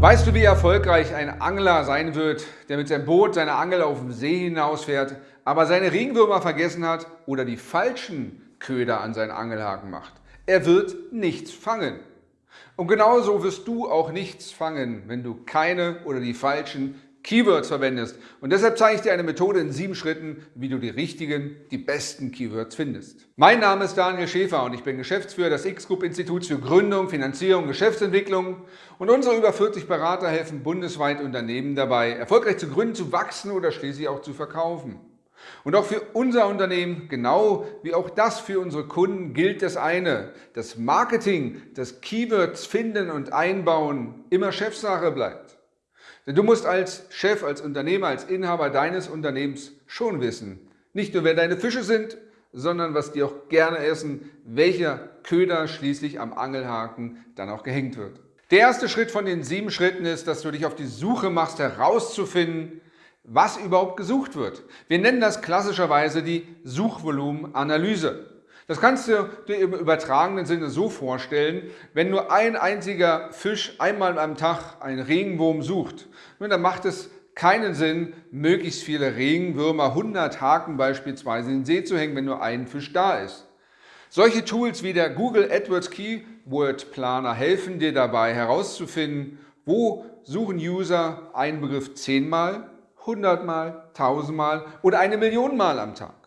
Weißt du, wie erfolgreich ein Angler sein wird, der mit seinem Boot seine Angel auf dem See hinausfährt, aber seine Regenwürmer vergessen hat oder die falschen Köder an seinen Angelhaken macht? Er wird nichts fangen. Und genauso wirst du auch nichts fangen, wenn du keine oder die falschen Keywords verwendest. Und deshalb zeige ich dir eine Methode in sieben Schritten, wie du die richtigen, die besten Keywords findest. Mein Name ist Daniel Schäfer und ich bin Geschäftsführer des X-Group Instituts für Gründung, Finanzierung, Geschäftsentwicklung und unsere über 40 Berater helfen bundesweit Unternehmen dabei, erfolgreich zu gründen, zu wachsen oder schließlich auch zu verkaufen. Und auch für unser Unternehmen, genau wie auch das für unsere Kunden, gilt das eine, dass Marketing, das Keywords finden und einbauen immer Chefsache bleibt. Denn du musst als Chef, als Unternehmer, als Inhaber deines Unternehmens schon wissen, nicht nur wer deine Fische sind, sondern was die auch gerne essen, welcher Köder schließlich am Angelhaken dann auch gehängt wird. Der erste Schritt von den sieben Schritten ist, dass du dich auf die Suche machst, herauszufinden, was überhaupt gesucht wird. Wir nennen das klassischerweise die Suchvolumenanalyse. Das kannst du dir im übertragenen Sinne so vorstellen, wenn nur ein einziger Fisch einmal am Tag einen Regenwurm sucht, dann macht es keinen Sinn, möglichst viele Regenwürmer, 100 Haken beispielsweise in den See zu hängen, wenn nur ein Fisch da ist. Solche Tools wie der Google AdWords Keyword Planer helfen dir dabei herauszufinden, wo suchen User einen Begriff 10 Mal, 100 Mal, 1000 Mal oder eine Million Mal am Tag.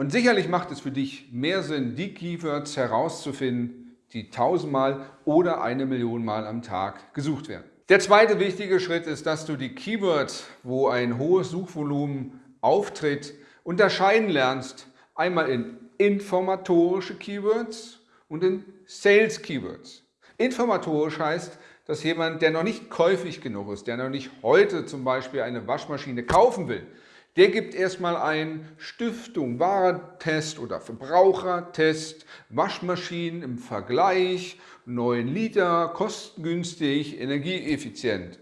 Und sicherlich macht es für dich mehr Sinn, die Keywords herauszufinden, die tausendmal oder eine Million Mal am Tag gesucht werden. Der zweite wichtige Schritt ist, dass du die Keywords, wo ein hohes Suchvolumen auftritt, unterscheiden lernst. Einmal in informatorische Keywords und in Sales Keywords. Informatorisch heißt, dass jemand, der noch nicht käufig genug ist, der noch nicht heute zum Beispiel eine Waschmaschine kaufen will, der gibt erstmal ein Stiftung, Warentest oder Verbrauchertest, Waschmaschinen im Vergleich, 9 Liter, kostengünstig, energieeffizient.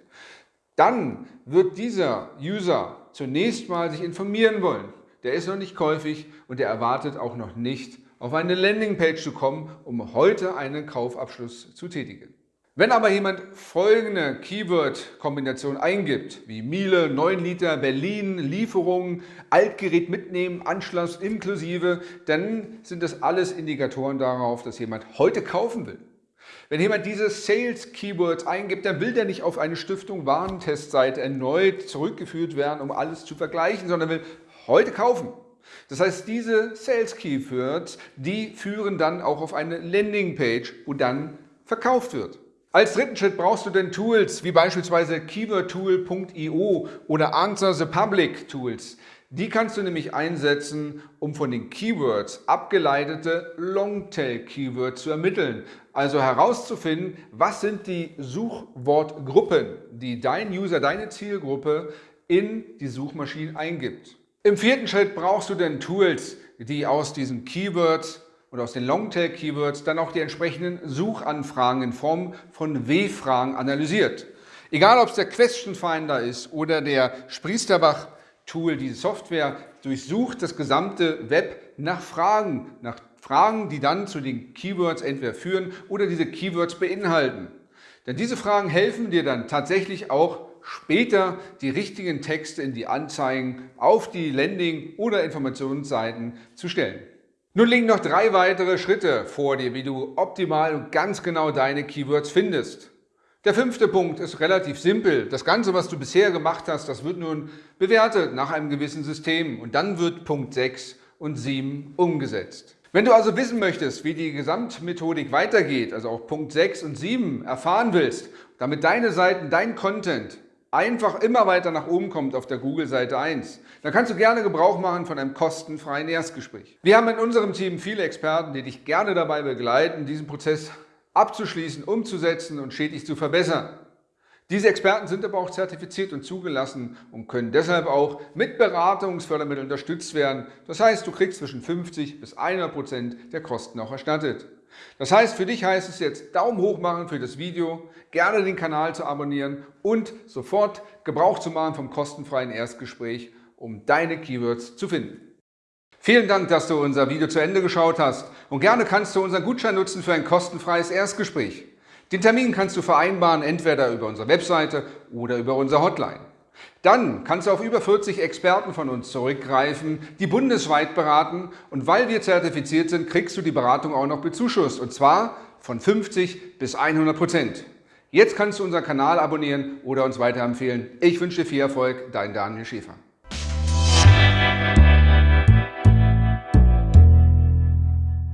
Dann wird dieser User zunächst mal sich informieren wollen. Der ist noch nicht käufig und der erwartet auch noch nicht, auf eine Landingpage zu kommen, um heute einen Kaufabschluss zu tätigen. Wenn aber jemand folgende Keyword-Kombination eingibt, wie Miele, 9 Liter, Berlin, Lieferung, Altgerät mitnehmen, Anschluss inklusive, dann sind das alles Indikatoren darauf, dass jemand heute kaufen will. Wenn jemand diese Sales-Keywords eingibt, dann will der nicht auf eine Stiftung Warentestseite erneut zurückgeführt werden, um alles zu vergleichen, sondern will heute kaufen. Das heißt, diese Sales-Keywords, die führen dann auch auf eine Landingpage, wo dann verkauft wird. Als dritten Schritt brauchst du dann Tools wie beispielsweise keywordtool.io oder Answer the Public Tools. Die kannst du nämlich einsetzen, um von den Keywords abgeleitete Longtail-Keywords zu ermitteln. Also herauszufinden, was sind die Suchwortgruppen, die dein User, deine Zielgruppe in die Suchmaschine eingibt. Im vierten Schritt brauchst du dann Tools, die aus diesen Keywords und aus den Longtail-Keywords dann auch die entsprechenden Suchanfragen in Form von W-Fragen analysiert. Egal ob es der Question Finder ist oder der Spriesterbach Tool, diese Software durchsucht das gesamte Web nach Fragen, nach Fragen, die dann zu den Keywords entweder führen oder diese Keywords beinhalten. Denn diese Fragen helfen dir dann tatsächlich auch später die richtigen Texte in die Anzeigen auf die Landing- oder Informationsseiten zu stellen. Nun liegen noch drei weitere Schritte vor dir, wie du optimal und ganz genau deine Keywords findest. Der fünfte Punkt ist relativ simpel. Das Ganze, was du bisher gemacht hast, das wird nun bewertet nach einem gewissen System und dann wird Punkt 6 und 7 umgesetzt. Wenn du also wissen möchtest, wie die Gesamtmethodik weitergeht, also auch Punkt 6 und 7 erfahren willst, damit deine Seiten, dein Content einfach immer weiter nach oben kommt auf der Google-Seite 1, dann kannst du gerne Gebrauch machen von einem kostenfreien Erstgespräch. Wir haben in unserem Team viele Experten, die dich gerne dabei begleiten, diesen Prozess abzuschließen, umzusetzen und stetig zu verbessern. Diese Experten sind aber auch zertifiziert und zugelassen und können deshalb auch mit Beratungsfördermitteln unterstützt werden. Das heißt, du kriegst zwischen 50 bis 100 Prozent der Kosten auch erstattet. Das heißt, für dich heißt es jetzt Daumen hoch machen für das Video, gerne den Kanal zu abonnieren und sofort Gebrauch zu machen vom kostenfreien Erstgespräch, um deine Keywords zu finden. Vielen Dank, dass du unser Video zu Ende geschaut hast und gerne kannst du unseren Gutschein nutzen für ein kostenfreies Erstgespräch. Den Termin kannst du vereinbaren, entweder über unsere Webseite oder über unsere Hotline. Dann kannst du auf über 40 Experten von uns zurückgreifen, die bundesweit beraten und weil wir zertifiziert sind, kriegst du die Beratung auch noch bezuschusst und zwar von 50 bis 100 Prozent. Jetzt kannst du unseren Kanal abonnieren oder uns weiterempfehlen. Ich wünsche dir viel Erfolg, dein Daniel Schäfer.